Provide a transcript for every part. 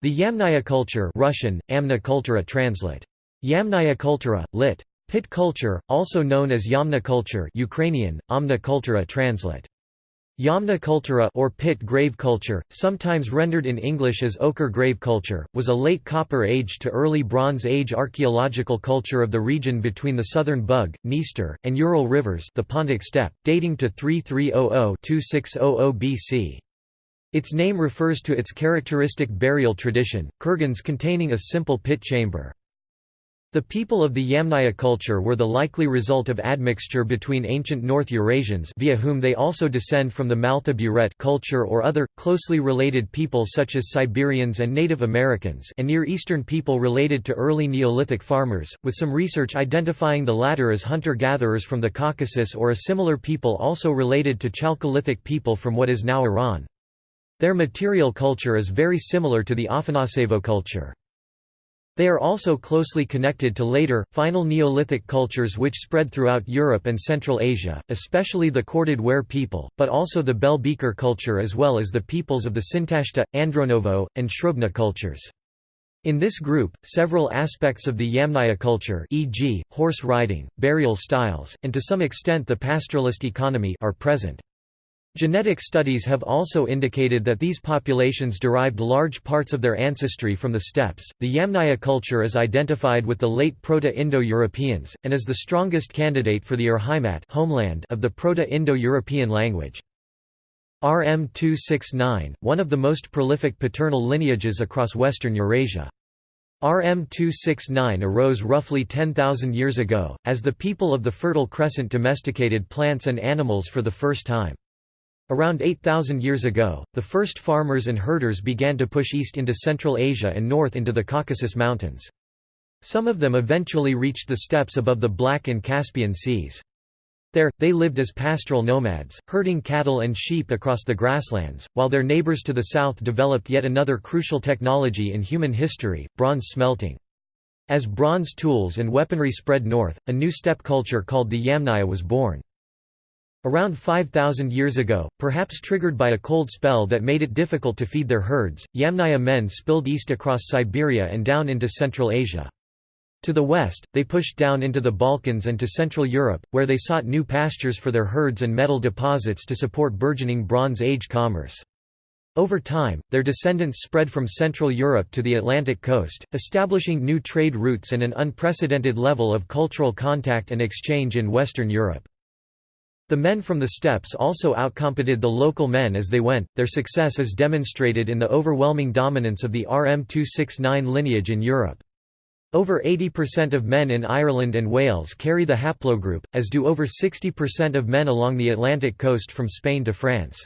The Yamnaya culture Russian, Amna translate. Yamnaya Kultura, lit. Pit culture, also known as Yamna culture Ukrainian, Amna translate. Yamna Kultura or pit grave culture, sometimes rendered in English as ochre grave culture, was a late Copper Age to early Bronze Age archaeological culture of the region between the southern Bug, Dniester, and Ural rivers the Pontic steppe, dating to 3300–2600 BC. Its name refers to its characteristic burial tradition, kurgans containing a simple pit chamber. The people of the Yamnaya culture were the likely result of admixture between ancient North Eurasians via whom they also descend from the Mal'ta Buret culture or other, closely related people such as Siberians and Native Americans and Near Eastern people related to early Neolithic farmers, with some research identifying the latter as hunter-gatherers from the Caucasus or a similar people also related to Chalcolithic people from what is now Iran. Their material culture is very similar to the Afanasevo culture. They are also closely connected to later, final Neolithic cultures which spread throughout Europe and Central Asia, especially the corded ware people, but also the bell beaker culture as well as the peoples of the Sintashta, Andronovo, and Srubna cultures. In this group, several aspects of the Yamnaya culture e.g., horse riding, burial styles, and to some extent the pastoralist economy are present. Genetic studies have also indicated that these populations derived large parts of their ancestry from the steppes. The Yamnaya culture is identified with the late Proto-Indo-Europeans, and is the strongest candidate for the Urheimat homeland of the Proto-Indo-European language. R-M269, one of the most prolific paternal lineages across western Eurasia. R-M269 arose roughly 10,000 years ago, as the people of the Fertile Crescent domesticated plants and animals for the first time. Around 8,000 years ago, the first farmers and herders began to push east into Central Asia and north into the Caucasus Mountains. Some of them eventually reached the steppes above the Black and Caspian Seas. There, they lived as pastoral nomads, herding cattle and sheep across the grasslands, while their neighbors to the south developed yet another crucial technology in human history, bronze smelting. As bronze tools and weaponry spread north, a new steppe culture called the Yamnaya was born. Around 5,000 years ago, perhaps triggered by a cold spell that made it difficult to feed their herds, Yamnaya men spilled east across Siberia and down into Central Asia. To the west, they pushed down into the Balkans and to Central Europe, where they sought new pastures for their herds and metal deposits to support burgeoning Bronze Age commerce. Over time, their descendants spread from Central Europe to the Atlantic coast, establishing new trade routes and an unprecedented level of cultural contact and exchange in Western Europe. The men from the steppes also outcompeted the local men as they went, their success is demonstrated in the overwhelming dominance of the R-M269 lineage in Europe. Over 80% of men in Ireland and Wales carry the haplogroup, as do over 60% of men along the Atlantic coast from Spain to France.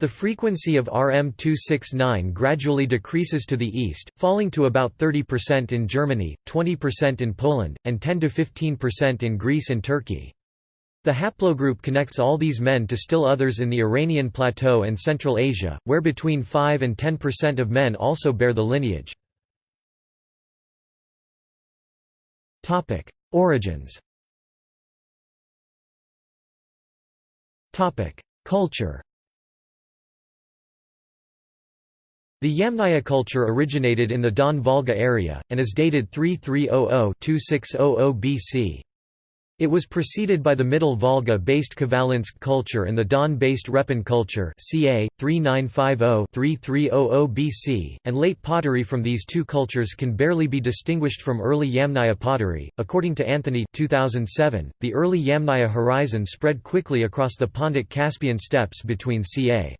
The frequency of R-M269 gradually decreases to the east, falling to about 30% in Germany, 20% in Poland, and 10–15% in Greece and Turkey. The haplogroup connects all these men to still others in the Iranian plateau and Central Asia, where between 5 and 10% of men also bear the lineage. Origins Culture The Yamnaya culture originated in the Don-Volga area, and is dated 3300–2600 BC. It was preceded by the Middle Volga-based Khvalynsk culture and the Don-based Repin culture ca. 3950-3300 BC, and late pottery from these two cultures can barely be distinguished from early Yamnaya pottery. According to Anthony 2007, the early Yamnaya horizon spread quickly across the Pontic Caspian steppes between ca.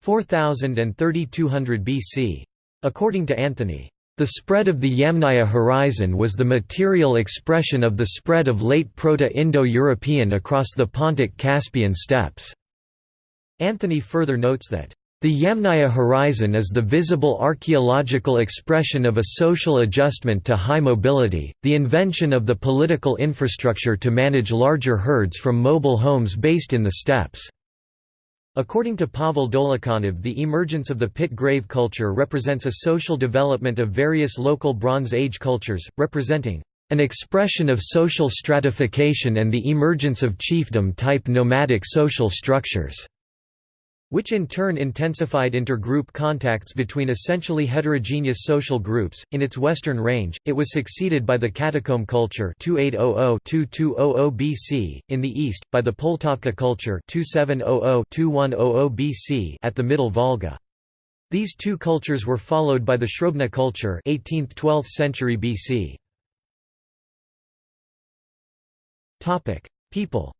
4000 and 3200 BC. According to Anthony, the spread of the Yamnaya horizon was the material expression of the spread of late Proto-Indo-European across the Pontic Caspian steppes. Anthony further notes that, "...the Yamnaya horizon is the visible archaeological expression of a social adjustment to high mobility, the invention of the political infrastructure to manage larger herds from mobile homes based in the steppes." According to Pavel Dolukhanov the emergence of the pit grave culture represents a social development of various local Bronze Age cultures, representing an expression of social stratification and the emergence of chiefdom-type nomadic social structures. Which in turn intensified intergroup contacts between essentially heterogeneous social groups. In its western range, it was succeeded by the Catacomb culture 2800-2200 BC, in the east, by the Poltavka culture 2700-2100 BC at the Middle Volga. These two cultures were followed by the Srubna culture 18th–12th century BC. People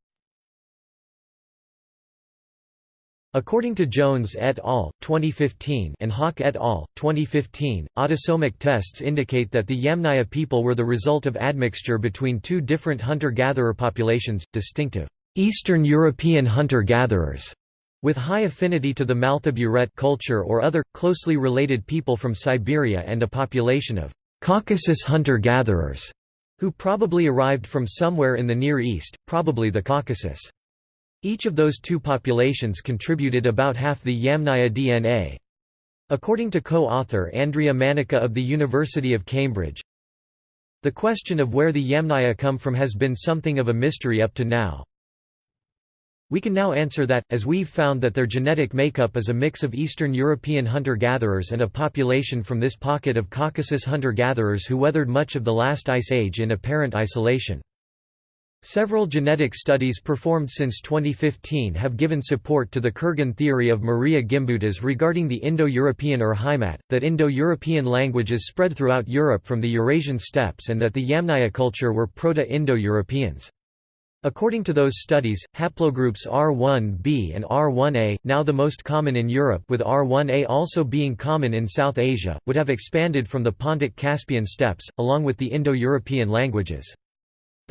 According to Jones et al. 2015 and Haak et al. 2015, autosomic tests indicate that the Yamnaya people were the result of admixture between two different hunter-gatherer populations, distinctive Eastern European hunter-gatherers, with high affinity to the Mal'ta culture or other, closely related people from Siberia and a population of Caucasus hunter-gatherers, who probably arrived from somewhere in the Near East, probably the Caucasus. Each of those two populations contributed about half the Yamnaya DNA. According to co-author Andrea Manica of the University of Cambridge, the question of where the Yamnaya come from has been something of a mystery up to now. We can now answer that, as we've found that their genetic makeup is a mix of Eastern European hunter-gatherers and a population from this pocket of Caucasus hunter-gatherers who weathered much of the last ice age in apparent isolation. Several genetic studies performed since 2015 have given support to the Kurgan theory of Maria Gimbutas regarding the Indo-European Urheimat, that Indo-European languages spread throughout Europe from the Eurasian steppes and that the Yamnaya culture were Proto-Indo-Europeans. According to those studies, haplogroups R1b and R1a, now the most common in Europe with R1a also being common in South Asia, would have expanded from the Pontic-Caspian steppes, along with the Indo-European languages.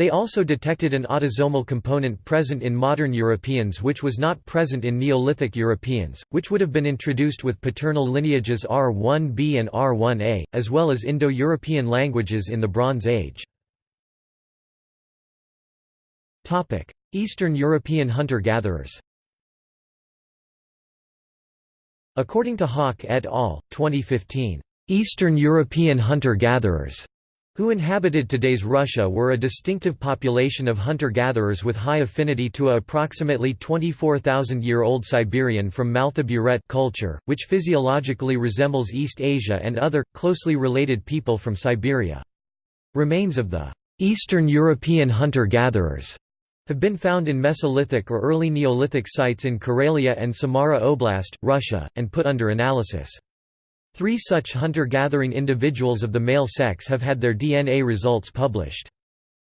They also detected an autosomal component present in modern Europeans which was not present in Neolithic Europeans, which would have been introduced with paternal lineages R1b and R1a, as well as Indo-European languages in the Bronze Age. Eastern European hunter-gatherers According to Haak et al., 2015, "...Eastern European hunter-gatherers," who inhabited today's Russia were a distinctive population of hunter-gatherers with high affinity to a approximately 24,000-year-old Siberian from Mal'ta Buret culture, which physiologically resembles East Asia and other, closely related people from Siberia. Remains of the Eastern European hunter-gatherers have been found in Mesolithic or early Neolithic sites in Karelia and Samara Oblast, Russia, and put under analysis. Three such hunter-gathering individuals of the male sex have had their DNA results published.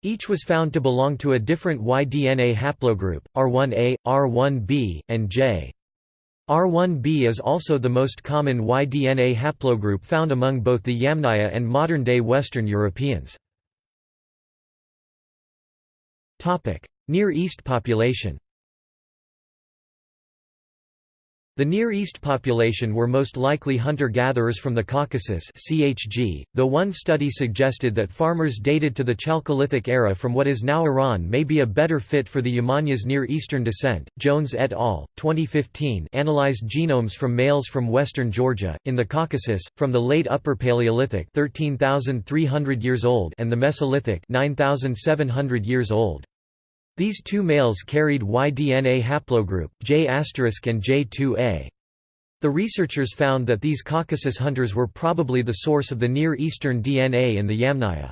Each was found to belong to a different Y-DNA haplogroup, R1a, R1b, and J. R1b is also the most common Y-DNA haplogroup found among both the Yamnaya and modern-day Western Europeans. Near East population The Near East population were most likely hunter-gatherers from the Caucasus CHG, though one study suggested that farmers dated to the Chalcolithic era from what is now Iran may be a better fit for the Yamnaya's Near Eastern descent. Jones et al. 2015 analyzed genomes from males from western Georgia, in the Caucasus, from the late Upper Paleolithic 13,300 years old and the Mesolithic 9,700 years old. These two males carried Y-DNA haplogroup, J** and J2A. The researchers found that these Caucasus hunters were probably the source of the Near Eastern DNA in the Yamnaya.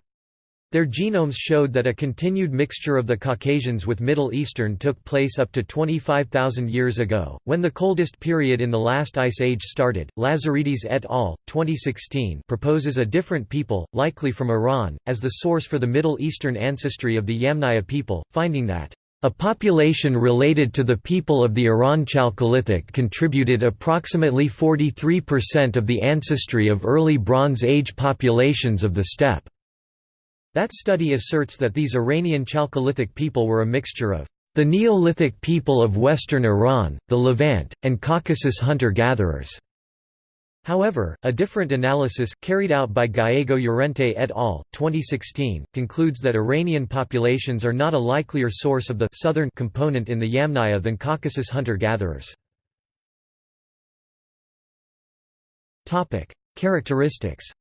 Their genomes showed that a continued mixture of the Caucasians with Middle Eastern took place up to 25,000 years ago, when the coldest period in the last ice age started. Lazaridis et al. 2016 proposes a different people, likely from Iran, as the source for the Middle Eastern ancestry of the Yamnaya people, finding that a population related to the people of the Iran Chalcolithic contributed approximately 43% of the ancestry of early Bronze Age populations of the steppe. That study asserts that these Iranian Chalcolithic people were a mixture of the Neolithic people of western Iran, the Levant, and Caucasus hunter-gatherers. However, a different analysis, carried out by Gallego Llorente et al. 2016, concludes that Iranian populations are not a likelier source of the southern component in the Yamnaya than Caucasus hunter-gatherers. Characteristics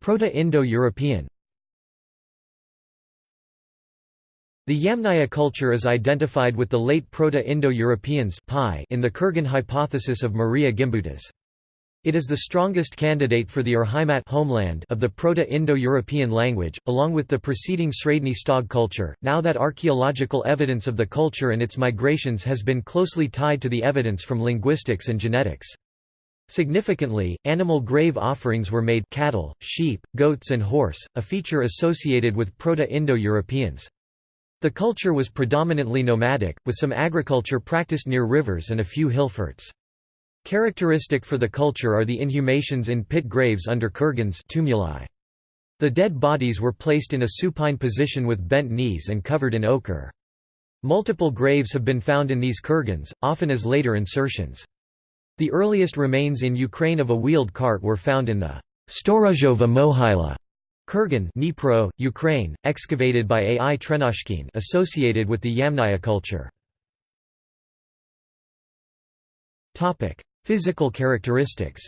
Proto-Indo-European The Yamnaya culture is identified with the late Proto-Indo-Europeans in the Kurgan hypothesis of Maria Gimbutas. It is the strongest candidate for the Urheimat homeland of the Proto-Indo-European language, along with the preceding Sredny Stog culture, now that archaeological evidence of the culture and its migrations has been closely tied to the evidence from linguistics and genetics. Significantly, animal grave offerings were made cattle, sheep, goats and horse, a feature associated with Proto-Indo-Europeans. The culture was predominantly nomadic, with some agriculture practiced near rivers and a few hill forts. Characteristic for the culture are the inhumations in pit graves under kurgans tumuli. The dead bodies were placed in a supine position with bent knees and covered in ochre. Multiple graves have been found in these kurgans, often as later insertions. The earliest remains in Ukraine of a wheeled cart were found in the Storozhova Mohyla Kurgan Dnipro, Ukraine, excavated by Ai Terenozhkin associated with the Yamnaya culture. Physical characteristics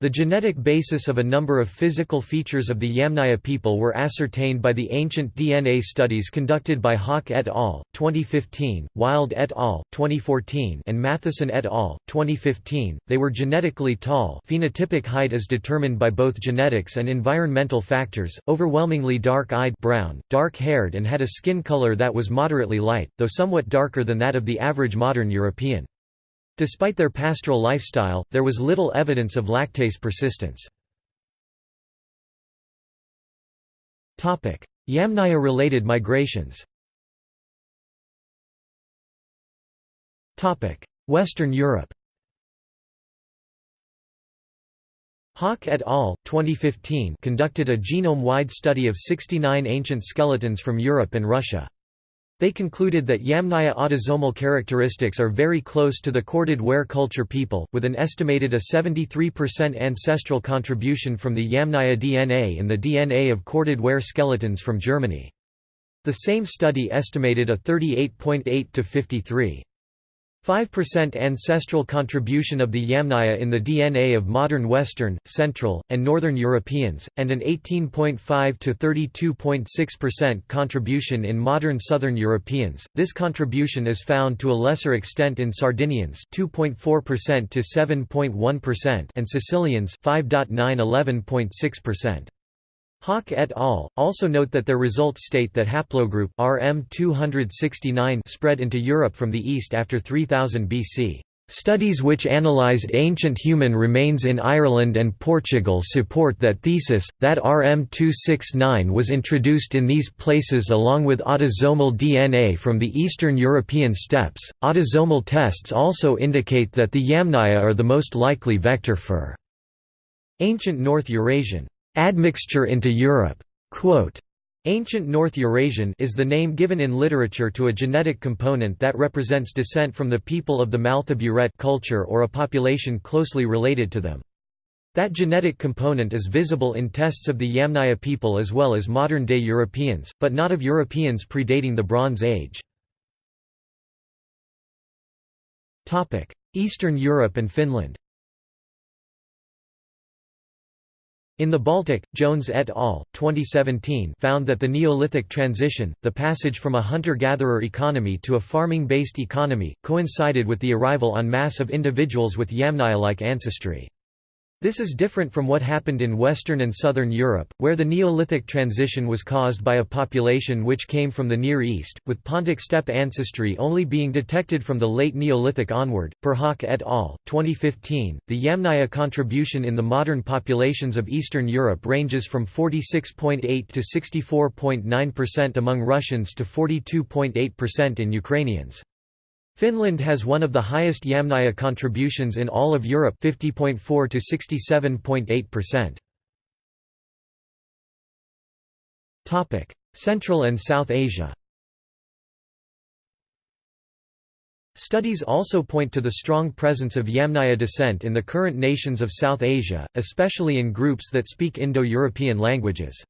The genetic basis of a number of physical features of the Yamnaya people were ascertained by the ancient DNA studies conducted by Haak et al. 2015, Wilde et al. 2014, and Matheson et al. 2015. They were genetically tall. Phenotypic height is determined by both genetics and environmental factors. Overwhelmingly dark-eyed, brown, dark-haired, and had a skin color that was moderately light, though somewhat darker than that of the average modern European. Despite their pastoral lifestyle, there was little evidence of lactase persistence. Yamnaya-related migrations Western Europe Haak et al. 2015 conducted a genome-wide study of 69 ancient skeletons from Europe and Russia. They concluded that Yamnaya autosomal characteristics are very close to the corded ware culture people, with an estimated a 73% ancestral contribution from the Yamnaya DNA in the DNA of corded ware skeletons from Germany. The same study estimated a 38.8 to 53. 5% ancestral contribution of the Yamnaya in the DNA of modern Western, Central, and Northern Europeans, and an 18.5 to 32.6% contribution in modern Southern Europeans. This contribution is found to a lesser extent in Sardinians, 2.4% to 7.1%, and Sicilians, 5.9-11.6%. Haak et al. also note that their results state that haplogroup R-M269 spread into Europe from the east after 3000 BC. Studies which analyzed ancient human remains in Ireland and Portugal support that thesis, that R-M269 was introduced in these places along with autosomal DNA from the Eastern European steppes. Autosomal tests also indicate that the Yamnaya are the most likely vector for ancient North Eurasian admixture into Europe. Quote, Ancient North Eurasian is the name given in literature to a genetic component that represents descent from the people of the Mal'ta Buret culture or a population closely related to them. That genetic component is visible in tests of the Yamnaya people as well as modern-day Europeans, but not of Europeans predating the Bronze Age. Eastern Europe and Finland In the Baltic, Jones et al. 2017 found that the Neolithic transition, the passage from a hunter-gatherer economy to a farming-based economy, coincided with the arrival en masse of individuals with Yamnaya-like ancestry. This is different from what happened in Western and Southern Europe, where the Neolithic transition was caused by a population which came from the Near East, with Pontic steppe ancestry only being detected from the late Neolithic onward. Per Haak et al. 2015, the Yamnaya contribution in the modern populations of Eastern Europe ranges from 46.8 to 64.9% among Russians to 42.8% in Ukrainians. Finland has one of the highest Yamnaya contributions in all of Europe 50.4 to 67.8%. Topic: Central and South Asia. Studies also point to the strong presence of Yamnaya descent in the current nations of South Asia, especially in groups that speak Indo-European languages.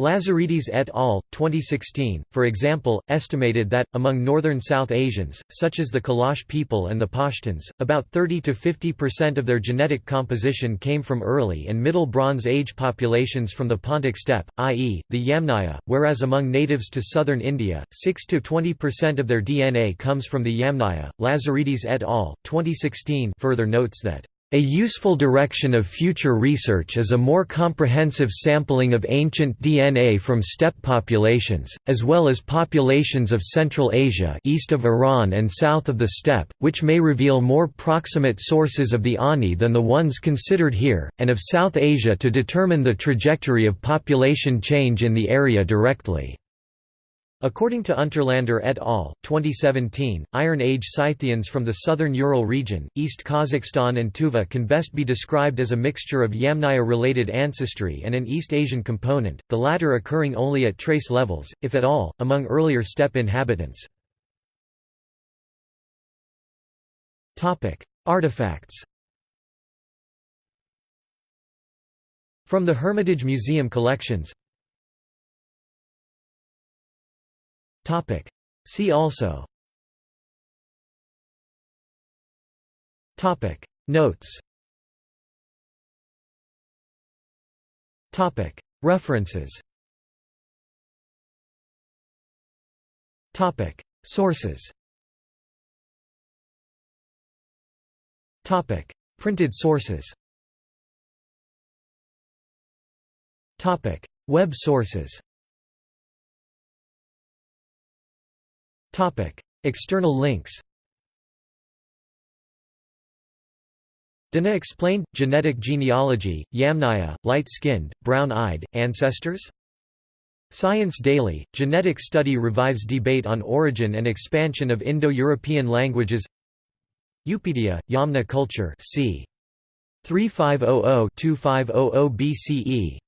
Lazaridis et al. 2016, for example, estimated that, among northern South Asians, such as the Kalash people and the Pashtuns, about 30–50% of their genetic composition came from early and Middle Bronze Age populations from the Pontic steppe, i.e., the Yamnaya, whereas among natives to southern India, 6–20% of their DNA comes from the Yamnaya. Lazaridis et al. 2016 further notes that a useful direction of future research is a more comprehensive sampling of ancient DNA from steppe populations, as well as populations of Central Asia east of Iran and south of the steppe, which may reveal more proximate sources of the Ani than the ones considered here, and of South Asia to determine the trajectory of population change in the area directly. According to Unterlander et al. 2017, Iron Age Scythians from the southern Ural region, East Kazakhstan and Tuva can best be described as a mixture of Yamnaya-related ancestry and an East Asian component, the latter occurring only at trace levels, if at all, among earlier steppe inhabitants. Artifacts From the Hermitage Museum collections Topic. See also. Topic. Notes. Topic. References. Topic. Sources. Topic. Printed sources. Topic. Web sources External links. Dana explained genetic genealogy, Yamnaya, light-skinned, brown-eyed ancestors. Science Daily: Genetic study revives debate on origin and expansion of Indo-European languages. Eupedia, Yamna culture, c. 3500-2500 BCE.